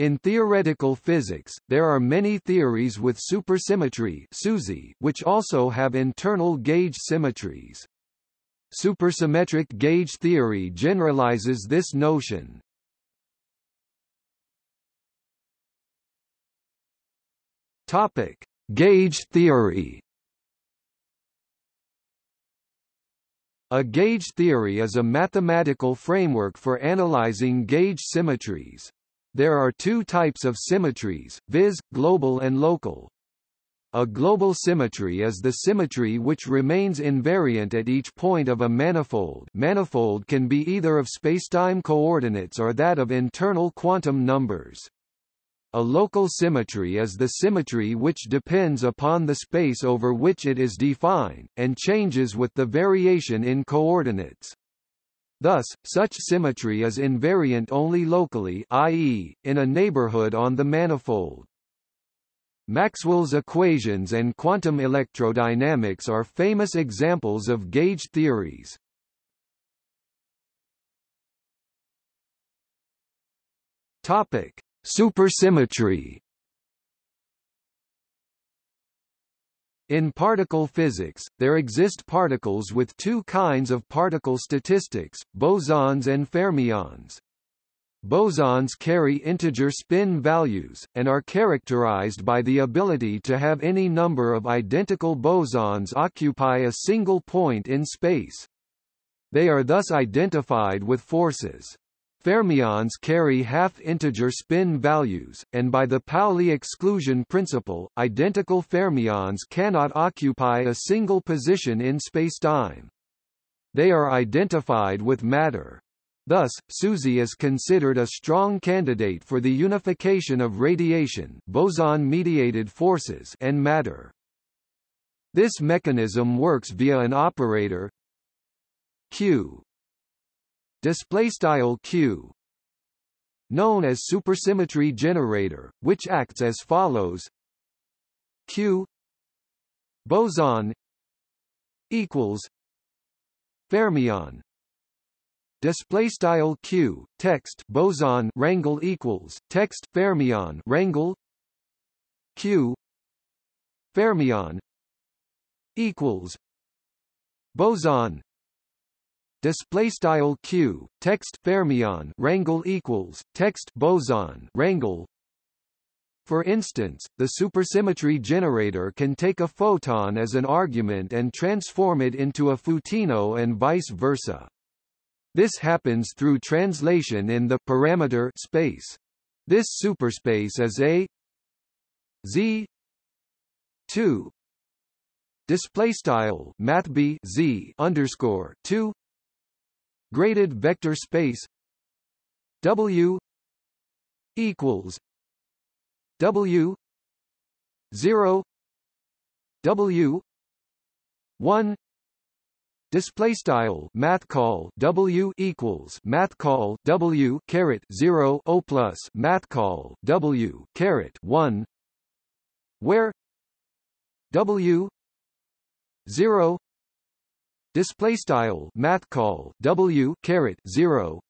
In theoretical physics, there are many theories with supersymmetry which also have internal gauge symmetries. Supersymmetric gauge theory generalizes this notion. Topic: Gauge theory. A gauge theory is a mathematical framework for analyzing gauge symmetries. There are two types of symmetries, viz., global and local. A global symmetry is the symmetry which remains invariant at each point of a manifold manifold can be either of spacetime coordinates or that of internal quantum numbers. A local symmetry is the symmetry which depends upon the space over which it is defined, and changes with the variation in coordinates. Thus, such symmetry is invariant only locally i.e., in a neighborhood on the manifold. Maxwell's equations and quantum electrodynamics are famous examples of gauge theories. Topic: Supersymmetry In particle physics, there exist particles with two kinds of particle statistics, bosons and fermions. Bosons carry integer spin values, and are characterized by the ability to have any number of identical bosons occupy a single point in space. They are thus identified with forces. Fermions carry half-integer spin values, and by the Pauli exclusion principle, identical fermions cannot occupy a single position in spacetime. They are identified with matter. Thus, SUSY is considered a strong candidate for the unification of radiation boson-mediated forces and matter. This mechanism works via an operator Q display style q known as supersymmetry generator which acts as follows. Q boson equals fermion. Display style q text boson rangle equals text fermion rangle q fermion equals boson display style q text fermion rangle equals text boson rangle for instance, the supersymmetry generator can take a photon as an argument and transform it into a photino and vice versa. This happens through translation in the parameter space. This superspace is a z 2 display style math b z underscore 2 graded vector space W equals W zero W one Display style math call W equals math call W caret zero O plus math call W caret one where W zero display style math call W caret 0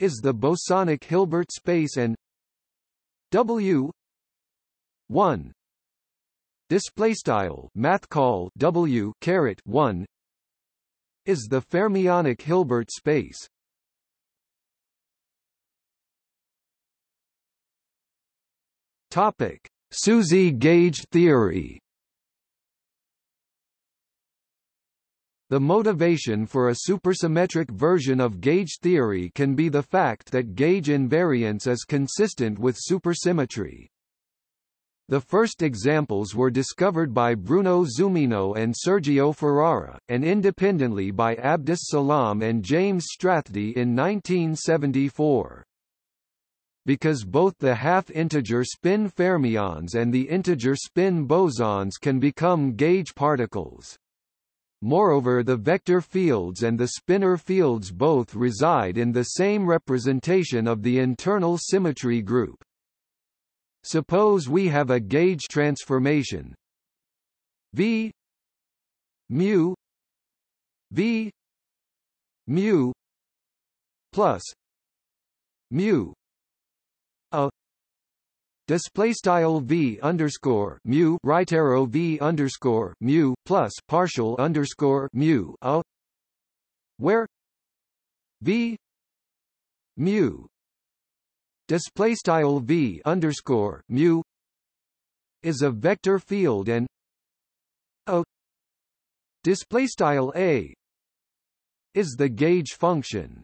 is the bosonic Hilbert space and W? 1 display style math call W caret 1 is the fermionic Hilbert space? Topic. SUSY gauge theory The motivation for a supersymmetric version of gauge theory can be the fact that gauge invariance is consistent with supersymmetry. The first examples were discovered by Bruno Zumino and Sergio Ferrara, and independently by Abdus Salam and James Strathdee in 1974. Because both the half-integer spin fermions and the integer spin bosons can become gauge particles. Moreover the vector fields and the spinor fields both reside in the same representation of the internal symmetry group. Suppose we have a gauge transformation V mu V mu plus mu a display style v underscore mu right arrow v underscore mu plus partial underscore mu a where v mu display style v underscore mu is a vector field and a display style a is the gauge function.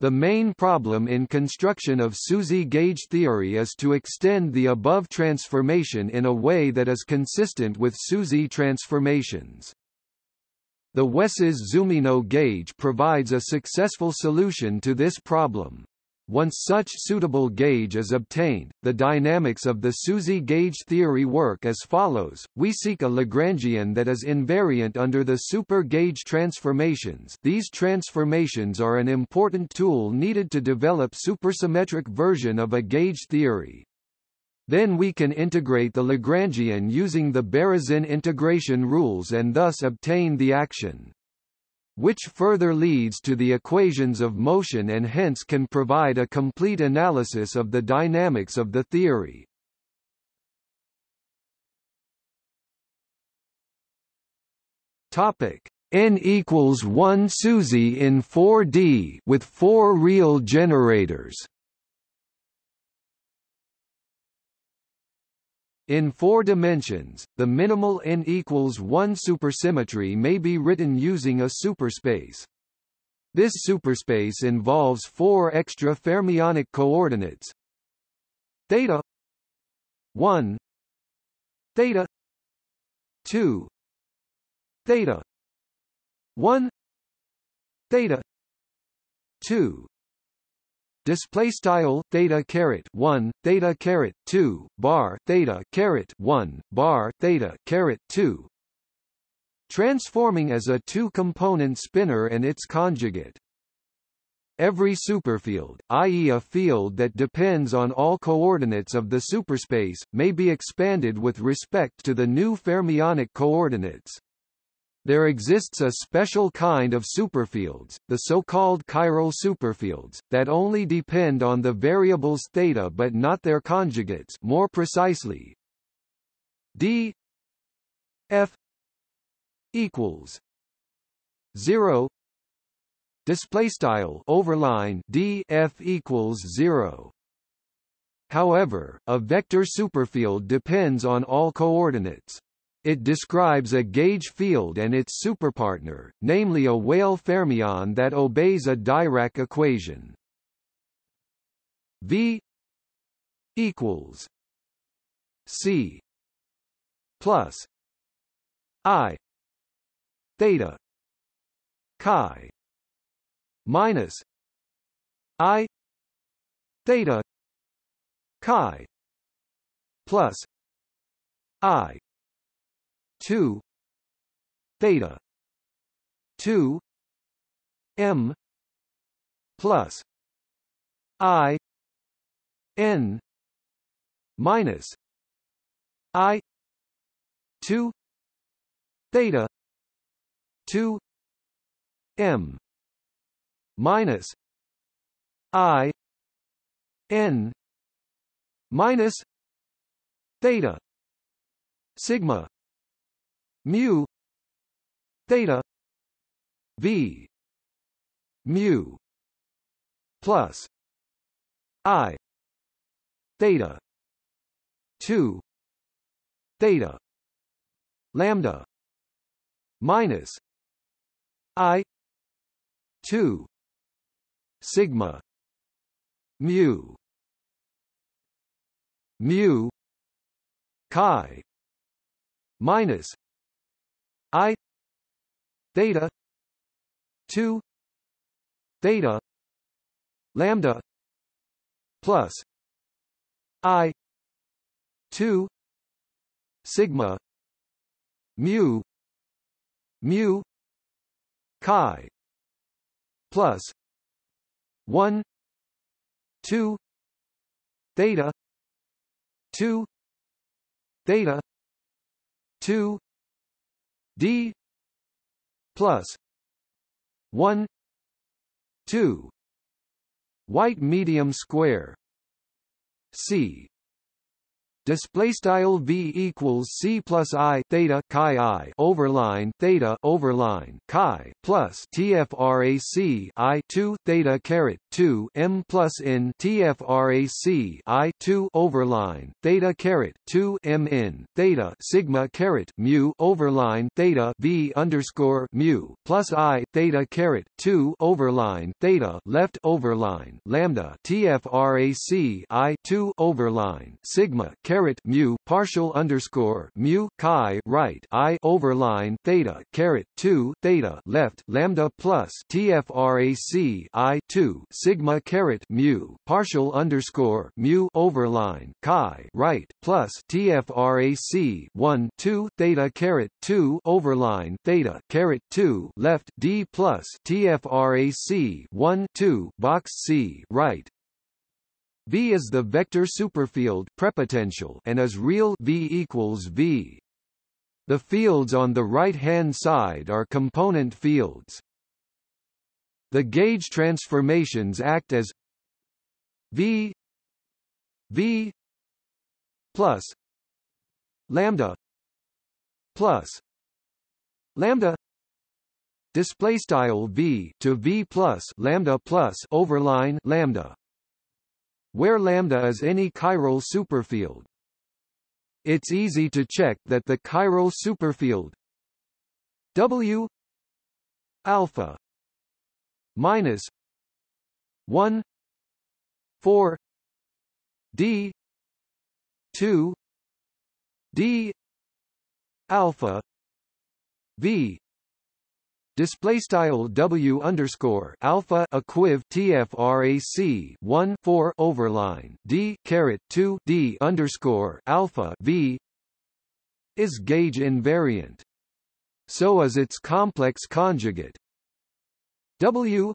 The main problem in construction of SUSY gauge theory is to extend the above transformation in a way that is consistent with SUSY transformations. The Wesses-Zumino gauge provides a successful solution to this problem. Once such suitable gauge is obtained, the dynamics of the SUSY gauge theory work as follows. We seek a Lagrangian that is invariant under the super gauge transformations. These transformations are an important tool needed to develop supersymmetric version of a gauge theory. Then we can integrate the Lagrangian using the Berezin integration rules and thus obtain the action which further leads to the equations of motion and hence can provide a complete analysis of the dynamics of the theory. Topic N equals 1 SUSY in 4D with four real generators. In four dimensions, the minimal n equals 1 supersymmetry may be written using a superspace. This superspace involves four extra fermionic coordinates theta 1 theta 2 theta 1 theta 2 display style theta caret 1 theta caret 2 bar theta caret 1 bar theta caret 2 transforming as a two-component spinor and its conjugate Every superfield, i.e. a field that depends on all coordinates of the superspace, may be expanded with respect to the new fermionic coordinates. There exists a special kind of superfields, the so-called chiral superfields, that only depend on the variables theta but not their conjugates more precisely d f equals 0 display style overline d f equals 0 However, a vector superfield depends on all coordinates. It describes a gauge field and its superpartner, namely a Weyl fermion that obeys a Dirac equation. V equals C plus I theta chi minus I theta chi plus I 2 theta. 2 m. Plus. I. N. Minus. I. 2 theta. 2 m. Minus. I. N. Minus. Theta. Sigma mu theta v mu plus i theta 2 theta lambda minus i 2 sigma mu mu chi minus I theta two theta lambda plus I two sigma mu mu chi plus one two theta two theta two d plus 1 2 white medium square c display style v equals c plus i theta chi i overline theta overline chi plus tfrac i 2 theta caret 2 m plus n tfrac i 2 overline theta caret 2 m n theta sigma caret mu overline theta v underscore mu plus i theta caret 2 overline theta left overline lambda tfrac i 2 overline sigma caret caret mu partial underscore mu chi right i overline theta caret two theta left lambda plus tfrac i two sigma caret mu partial underscore mu overline chi right plus tfrac one two theta caret two overline theta caret two left d plus tfrac one two box c right V is the vector superfield prepotential and is real V equals V. The fields on the right-hand side are component fields. The gauge transformations act as V V plus lambda plus lambda display style V to V plus lambda plus overline lambda where lambda is any chiral superfield. It's easy to check that the chiral superfield W alpha minus 1 4 D 2 D alpha V display style w underscore alpha equiv tfrac 1 4 overline d caret 2 d underscore alpha v is gauge invariant. So is its complex conjugate. W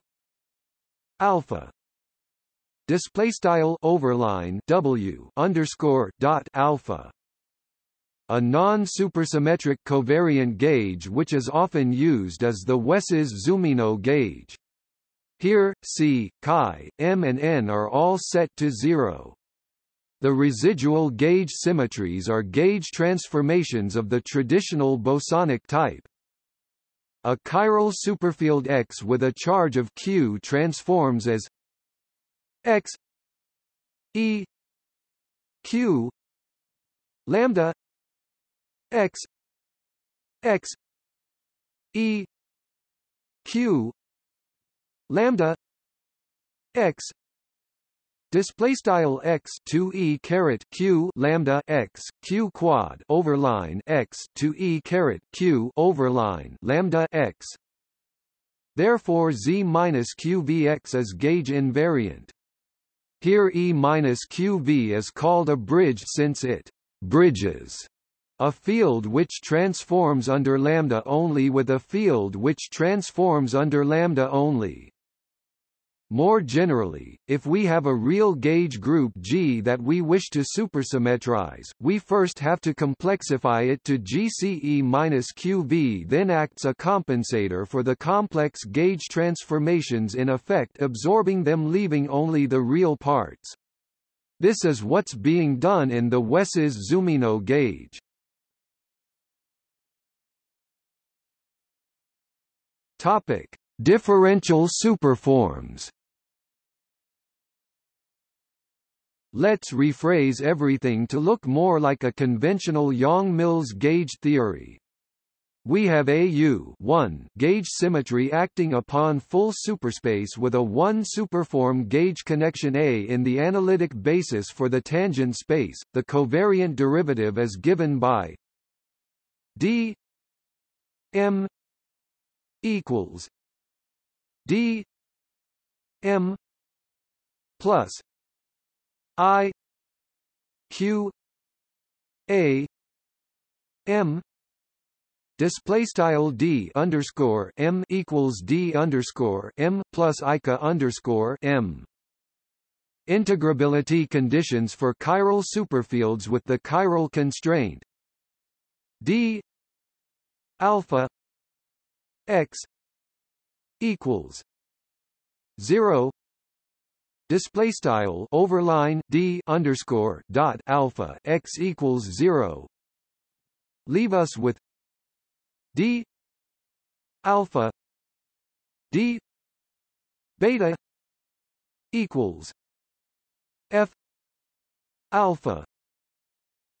alpha. Display style overline w underscore dot alpha a non-supersymmetric covariant gauge which is often used is the Wesses-Zumino gauge. Here, C, chi, m and n are all set to zero. The residual gauge symmetries are gauge transformations of the traditional bosonic type. A chiral superfield X with a charge of Q transforms as X E Q lambda x x e q lambda x display style x 2 e caret q lambda x q quad overline x 2 e caret q overline lambda x. Therefore z minus qvx is gauge invariant. Here e minus qv is called a bridge since it bridges a field which transforms under lambda only with a field which transforms under lambda only. More generally, if we have a real gauge group G that we wish to supersymmetrize, we first have to complexify it to GCE-QV then acts a compensator for the complex gauge transformations in effect absorbing them leaving only the real parts. This is what's being done in the Wesses-Zumino gauge. Topic: Differential superforms. Let's rephrase everything to look more like a conventional Yang-Mills gauge theory. We have AU 1 gauge symmetry acting upon full superspace with a 1 superform gauge connection A in the analytic basis for the tangent space. The covariant derivative is given by d m equals D M plus I Q A M Display style D underscore M equals D underscore M plus ICA underscore M. Integrability conditions for chiral superfields with the chiral constraint. D alpha x equals 0 display style overline d underscore dot alpha x equals zero. Leave us with d alpha d beta equals f alpha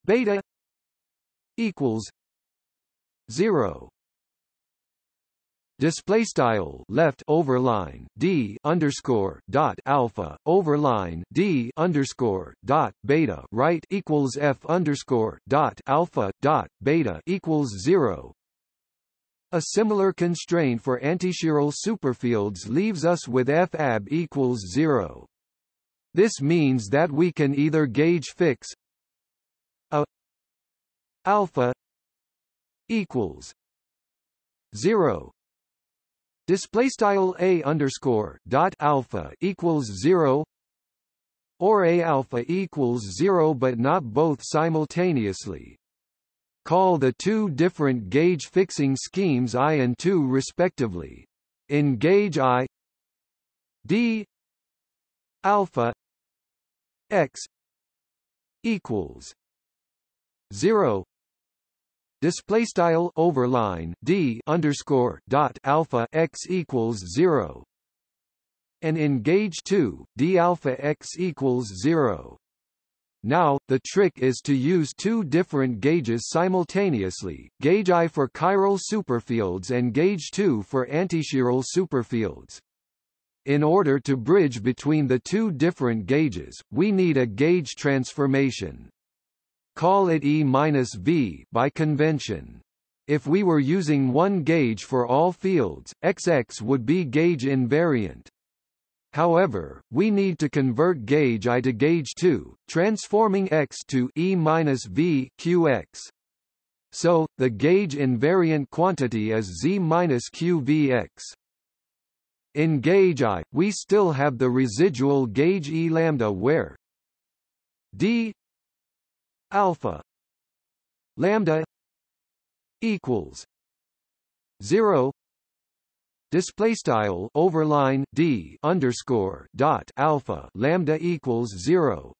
beta equals 0 display style left overline d underscore dot alpha overline d underscore dot beta right equals f underscore dot alpha dot beta equals zero. A similar constraint for antichiral superfields leaves us with f ab equals zero. This means that we can either gauge fix a alpha equals zero display style a underscore dot alpha equals zero or a alpha equals zero but not both simultaneously. Call the two different gauge fixing schemes I and II respectively. In gauge I d alpha x equals zero display style overline d underscore dot alpha x equals zero and in gauge 2 d alpha x equals zero now, the trick is to use two different gauges simultaneously, gauge I for chiral superfields and gauge 2 for antichiral superfields. In order to bridge between the two different gauges, we need a gauge transformation. Call it E-V by convention. If we were using one gauge for all fields, XX would be gauge invariant. However, we need to convert gauge I to gauge 2, transforming X to e E-V QX. So, the gauge invariant quantity is Z minus QVX. In gauge I, we still have the residual gauge E lambda where d alpha. Lambda equals 0 display style overline d underscore dot alpha lambda equals 0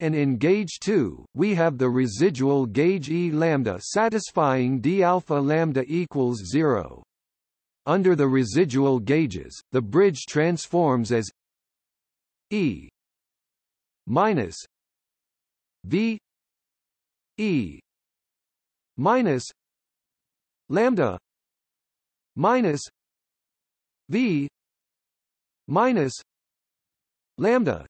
and in gauge 2 we have the residual gauge e lambda satisfying d alpha lambda equals 0 under the residual gauges the bridge transforms as e minus V E minus lambda minus V minus lambda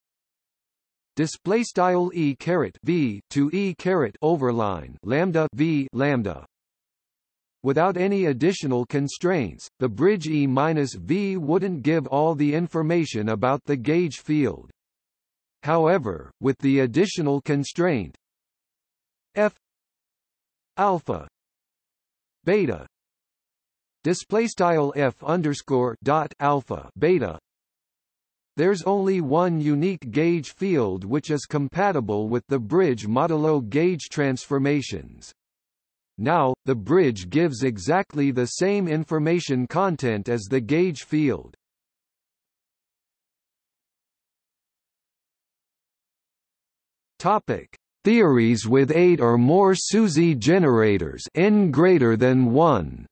display style e caret v to e caret overline lambda v lambda Without any additional constraints, the bridge E minus V wouldn't give all the information about the gauge field. However, with the additional constraint f alpha beta display style f underscore dot alpha beta there's only one unique gauge field which is compatible with the bridge modulo gauge transformations. Now, the bridge gives exactly the same information content as the gauge field. Topic: Theories with 8 or more SUSY generators n greater than 1.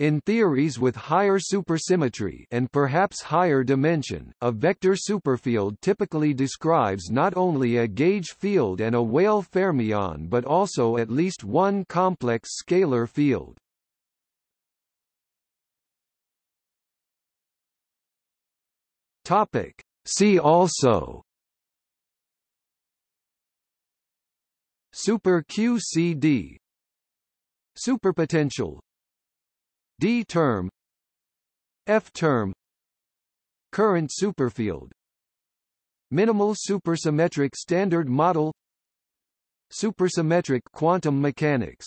In theories with higher supersymmetry and perhaps higher dimension, a vector superfield typically describes not only a gauge field and a Weyl fermion but also at least one complex scalar field. Topic. See also. Super QCD Superpotential. D term. F term. Current superfield. Minimal supersymmetric standard model. Supersymmetric quantum mechanics